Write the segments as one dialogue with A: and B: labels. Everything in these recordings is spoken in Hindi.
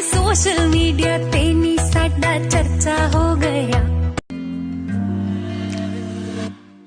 A: सोशल मीडिया ते नी साडा चर्चा हो गया।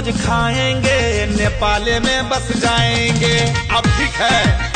B: मोमोज खाएँगे नेपाल में बस जाएँगे। अब ठीक है।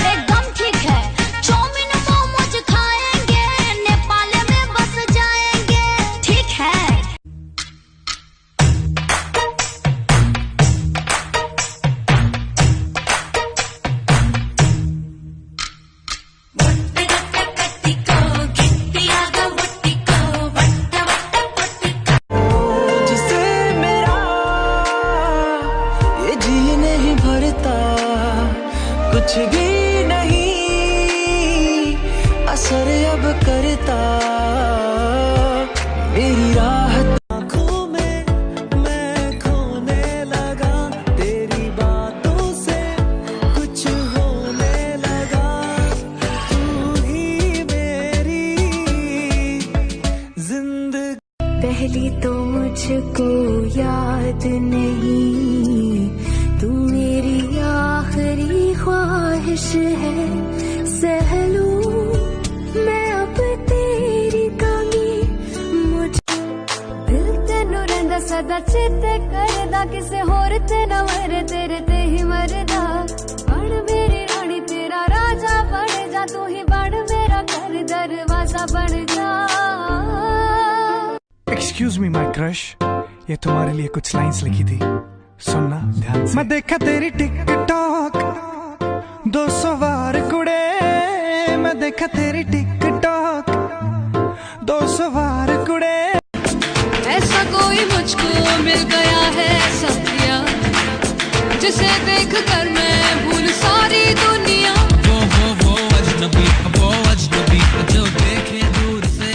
C: असर अब करता। मेरी राहत आँखों में मैं खोने लगा। तेरी बातों से कुछ होने लगा। तू ही मेरी ज़िंदगी।
A: पहली तो मुझको याद नहीं। तू मेरी आखिरी ख्वाहिश है। सहलू ते ना मरे तेरे ते ही मरदा। बण मेरी रानी तेरा राजा बन जा तू ही बन मेरा घर दरवाज़ा बन जा।
D: एक्सक्यूज मी माय क्रश ये तुम्हारे लिए कुछ लाइंस लिखी थी। सुनना ध्यान से। मैं देखा तेरी टिकटॉक दो सौ बार कुड़े। मैं देखा तेरी टिकटॉक दो सौ
E: मुझको मिल गया है सत्या। जिसे देख कर मैं भूल सारी दुनिया।
C: वो वो वो अजनबी वो अजनबी। जो देखे दूर से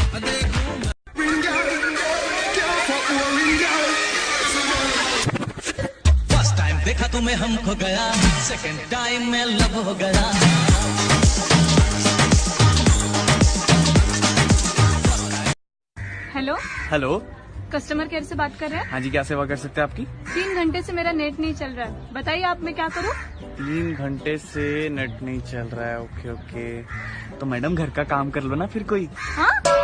C: फ़र्स्ट टाइम देखा तुम्हें हमको गया। सेकंड टाइम में लव हो गया।
E: हेलो
F: हेलो
E: कस्टमर केयर से बात कर रहे हैं?
F: हाँ जी क्या सेवा कर सकते हैं आपकी?
E: तीन घंटे से मेरा नेट नहीं चल रहा है। बताइए आप मैं क्या करूँ?
F: तीन घंटे से नेट नहीं चल रहा है ओके ओके। तो मैडम घर का काम कर लो ना फिर कोई।
E: हाँ?